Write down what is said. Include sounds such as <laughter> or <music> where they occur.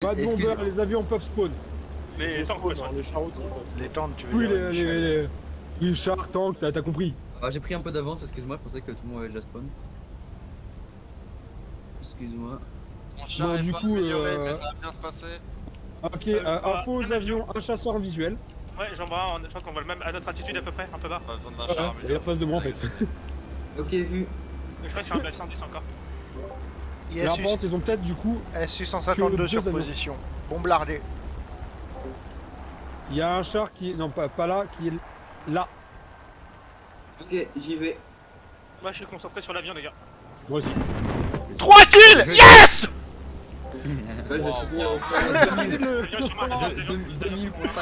Pas de bomber, les avions peuvent spawn. Les tanks, ouais, les chars aussi. Les tentes, tu veux Oui, dire les, les, les, les chars, tanks, t'as compris. Ah, j'ai pris un peu d'avance, excuse-moi, je pensais que tout le monde avait déjà spawn. Excuse-moi. Mon char est du pas coup, amélioré, euh, mais ça va bien se passer. Ok, Euh, euh, bah, info aux avions, un chasseur visuel. Ouais, j'en vois un, je crois qu'on voit le même à notre attitude à peu près, un peu bas. Pas besoin d'un Ouais, char il est en face de moi en fait. Ok, vu. Je crois que c'est un 910 encore. ISU, Là, par contre, ils ont peut-être du coup, SU 152 que sur deux avions. position. Bombardé. il y a un char qui est. Non, pas, pas là, qui est là. Ok, j'y vais. Moi, je suis concentré sur l'avion, les gars. Moi aussi. 3 kills Yes <laughs> vais <laughs>